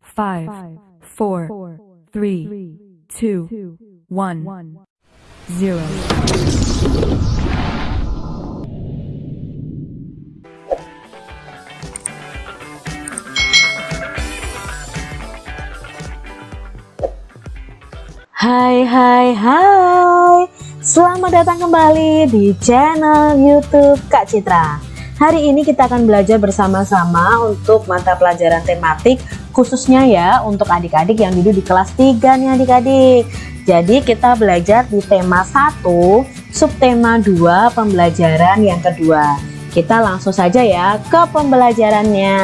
five, four, three, two, one, zero. Hai hai hai Selamat datang kembali di channel youtube Kak Citra Hari ini kita akan belajar bersama-sama untuk mata pelajaran tematik Khususnya ya untuk adik-adik yang duduk di kelas 3 nih adik-adik. Jadi kita belajar di tema 1 Subtema 2 pembelajaran yang kedua. Kita langsung saja ya ke pembelajarannya.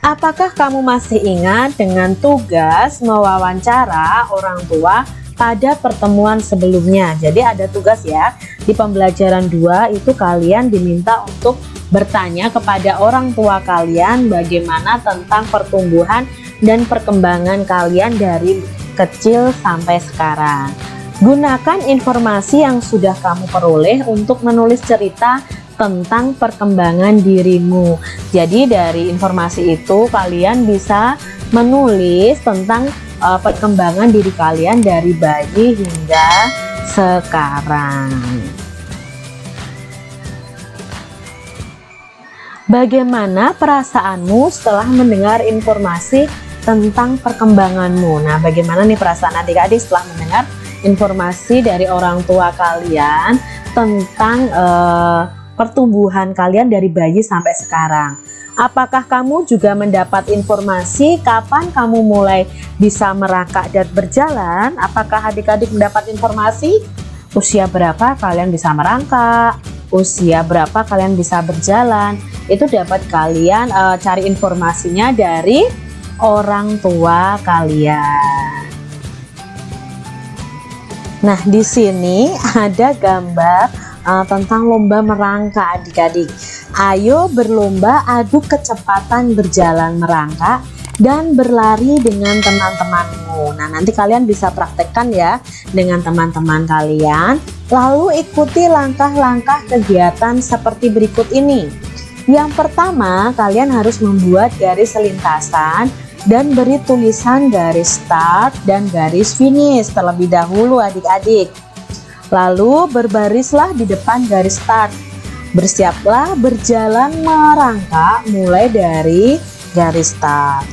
Apakah kamu masih ingat dengan tugas mewawancara orang tua pada pertemuan sebelumnya? Jadi ada tugas ya, di pembelajaran 2 itu kalian diminta untuk bertanya kepada orang tua kalian bagaimana tentang pertumbuhan dan perkembangan kalian dari kecil sampai sekarang. Gunakan informasi yang sudah kamu peroleh untuk menulis cerita tentang perkembangan dirimu. Jadi dari informasi itu kalian bisa menulis tentang uh, perkembangan diri kalian dari bayi hingga sekarang. Bagaimana perasaanmu setelah mendengar informasi tentang perkembanganmu? Nah, bagaimana nih perasaan adik-adik setelah mendengar informasi dari orang tua kalian tentang uh, pertumbuhan kalian dari bayi sampai sekarang. Apakah kamu juga mendapat informasi kapan kamu mulai bisa merangkak dan berjalan? Apakah adik-adik mendapat informasi usia berapa kalian bisa merangkak? Usia berapa kalian bisa berjalan? Itu dapat kalian uh, cari informasinya dari orang tua kalian. Nah, di sini ada gambar uh, tentang lomba merangkak adik-adik. Ayo berlomba adu kecepatan berjalan merangkak dan berlari dengan teman-temanmu. Nah, nanti kalian bisa praktekkan ya dengan teman-teman kalian. Lalu ikuti langkah-langkah kegiatan seperti berikut ini. Yang pertama, kalian harus membuat garis lintasan dan beri tulisan garis start dan garis finish terlebih dahulu adik-adik. Lalu berbarislah di depan garis start. Bersiaplah berjalan merangkak mulai dari garis start.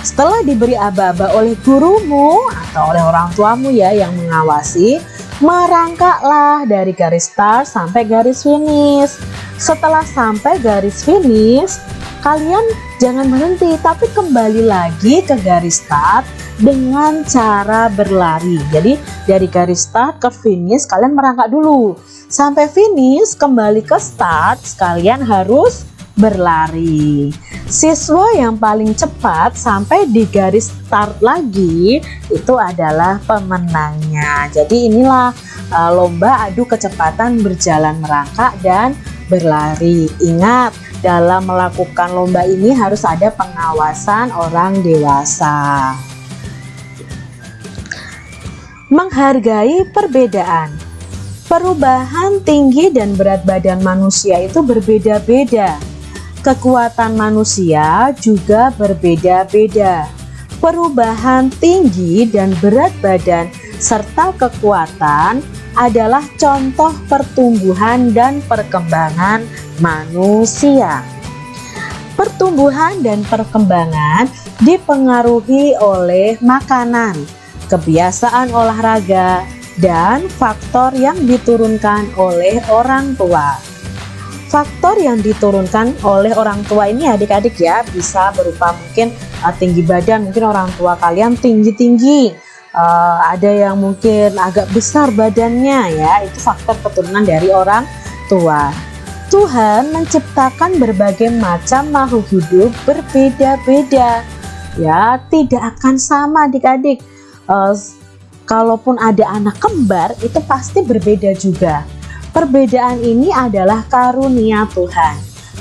Setelah diberi aba-aba oleh gurumu atau oleh orang tuamu ya yang mengawasi, merangkaklah dari garis start sampai garis finish. Setelah sampai garis finish, kalian jangan berhenti tapi kembali lagi ke garis start dengan cara berlari. Jadi dari garis start ke finish kalian merangkak dulu. Sampai finish kembali ke start kalian harus berlari. Siswa yang paling cepat sampai di garis start lagi itu adalah pemenangnya. Jadi inilah uh, lomba adu kecepatan berjalan merangkak dan berlari ingat dalam melakukan lomba ini harus ada pengawasan orang dewasa menghargai perbedaan. Perubahan tinggi dan berat badan manusia itu berbeda-beda. Kekuatan manusia juga berbeda-beda. Perubahan tinggi dan berat badan serta kekuatan adalah contoh pertumbuhan dan perkembangan manusia. Pertumbuhan dan perkembangan dipengaruhi oleh makanan, kebiasaan olahraga, dan faktor yang diturunkan oleh orang tua. Faktor yang diturunkan oleh orang tua ini adik-adik ya bisa berupa mungkin uh, tinggi badan, mungkin orang tua kalian tinggi-tinggi, uh, ada yang mungkin agak besar badannya ya, itu faktor keturunan dari orang tua. Tuhan menciptakan berbagai macam makhluk hidup berbeda-beda. Ya, tidak akan sama adik-adik uh, kalaupun ada anak kembar itu pasti berbeda juga. Perbedaan ini adalah karunia Tuhan.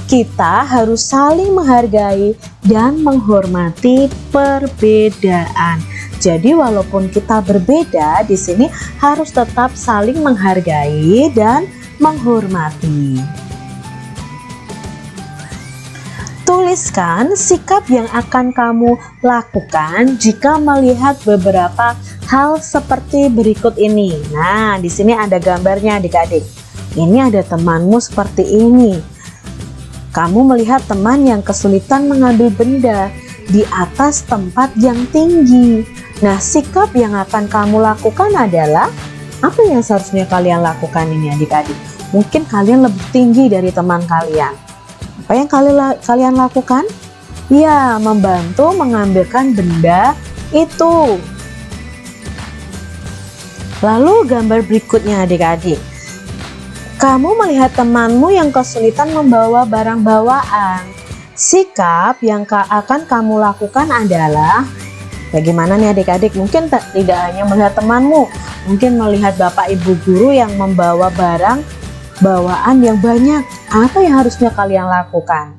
Kita harus saling menghargai dan menghormati perbedaan. Jadi walaupun kita berbeda di sini harus tetap saling menghargai dan menghormati. Tuliskan sikap yang akan kamu lakukan jika melihat beberapa hal seperti berikut ini. Nah, di sini ada gambarnya adik-adik. Ini ada temanmu seperti ini. Kamu melihat teman yang kesulitan mengambil benda di atas tempat yang tinggi. Nah, sikap yang akan kamu lakukan adalah apa yang seharusnya kalian lakukan ini adik-adik? Mungkin kalian lebih tinggi dari teman kalian apa yang kalian lakukan? Ya, membantu mengambilkan benda itu. Lalu gambar berikutnya adik-adik. Kamu melihat temanmu yang kesulitan membawa barang bawaan. Sikap yang akan kamu lakukan adalah Bagaimana nih adik-adik? Mungkin tidak hanya melihat temanmu, mungkin melihat bapak ibu guru yang membawa barang bawaan yang banyak. Apa yang harusnya kalian lakukan?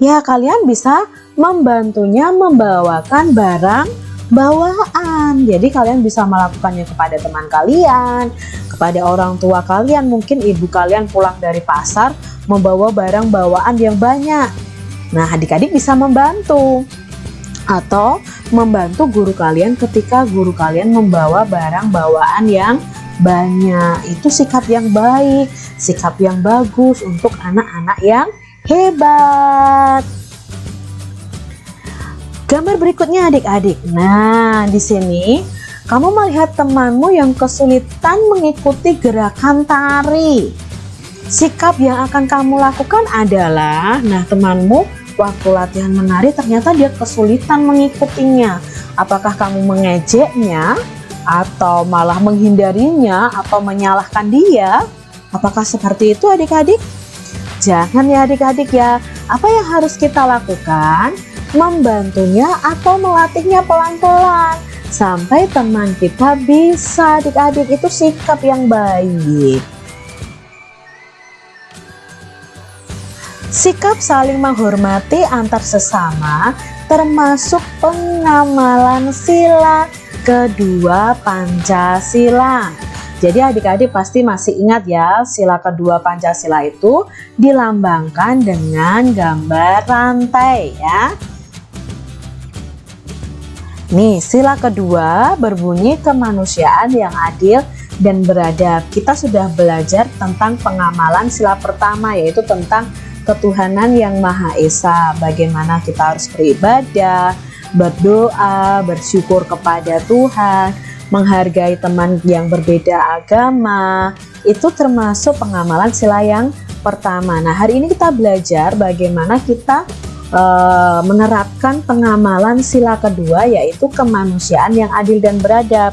Ya, kalian bisa membantunya membawakan barang bawaan. Jadi kalian bisa melakukannya kepada teman kalian, kepada orang tua kalian, mungkin ibu kalian pulang dari pasar membawa barang bawaan yang banyak. Nah, adik-adik bisa membantu atau membantu guru kalian ketika guru kalian membawa barang bawaan yang banyak. Itu sikap yang baik sikap yang bagus untuk anak-anak yang hebat. Gambar berikutnya adik-adik. Nah, di sini kamu melihat temanmu yang kesulitan mengikuti gerakan tari. Sikap yang akan kamu lakukan adalah, nah temanmu waktu latihan menari ternyata dia kesulitan mengikutinya. Apakah kamu mengejeknya atau malah menghindarinya atau menyalahkan dia? Apakah seperti itu adik-adik? Jangan ya adik-adik ya. Apa yang harus kita lakukan? Membantunya atau melatihnya pelan-pelan. Sampai teman kita bisa adik-adik itu sikap yang baik. Sikap saling menghormati antar sesama termasuk pengamalan sila kedua Pancasila. Jadi adik-adik pasti masih ingat ya sila kedua Pancasila itu dilambangkan dengan gambar rantai ya. Nih sila kedua berbunyi kemanusiaan yang adil dan beradab. Kita sudah belajar tentang pengamalan sila pertama yaitu tentang ketuhanan yang Maha Esa. Bagaimana kita harus beribadah, berdoa, bersyukur kepada Tuhan menghargai teman yang berbeda agama, itu termasuk pengamalan sila yang pertama. Nah, hari ini kita belajar bagaimana kita e, menerapkan pengamalan sila kedua yaitu kemanusiaan yang adil dan beradab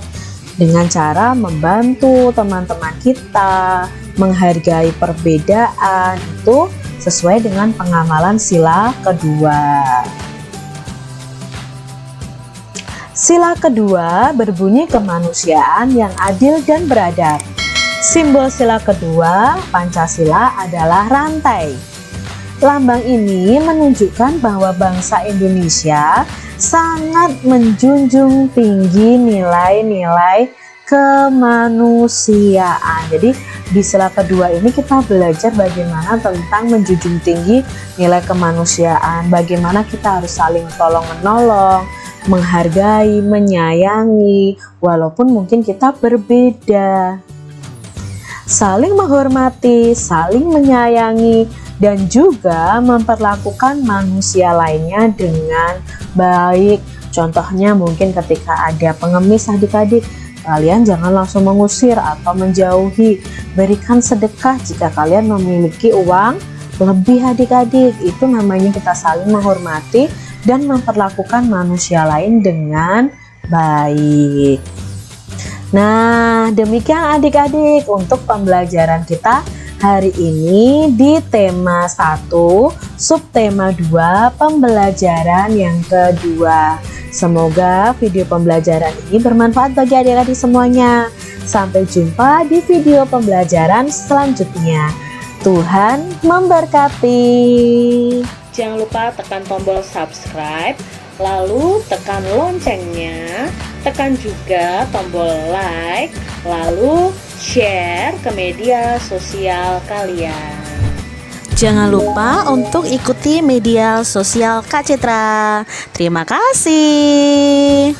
dengan cara membantu teman-teman kita menghargai perbedaan itu sesuai dengan pengamalan sila kedua. Sila kedua berbunyi kemanusiaan yang adil dan beradab. Simbol sila kedua, Pancasila adalah rantai. Lambang ini menunjukkan bahwa bangsa Indonesia sangat menjunjung tinggi nilai-nilai kemanusiaan. Jadi di sila kedua ini kita belajar bagaimana tentang menjunjung tinggi nilai kemanusiaan, bagaimana kita harus saling tolong-menolong, menghargai, menyayangi, walaupun mungkin kita berbeda. Saling menghormati, saling menyayangi, dan juga memperlakukan manusia lainnya dengan baik. Contohnya mungkin ketika ada pengemis adik-adik, kalian jangan langsung mengusir atau menjauhi. Berikan sedekah jika kalian memiliki uang lebih adik-adik. Itu namanya kita saling menghormati dan memperlakukan manusia lain dengan baik. Nah, demikian adik-adik untuk pembelajaran kita hari ini di tema 1, subtema 2, pembelajaran yang kedua. Semoga video pembelajaran ini bermanfaat bagi adik-adik semuanya. Sampai jumpa di video pembelajaran selanjutnya. Tuhan memberkati. Jangan lupa tekan tombol subscribe, lalu tekan loncengnya, tekan juga tombol like, lalu share ke media sosial kalian. Jangan lupa untuk ikuti media sosial Kak Citra. Terima kasih.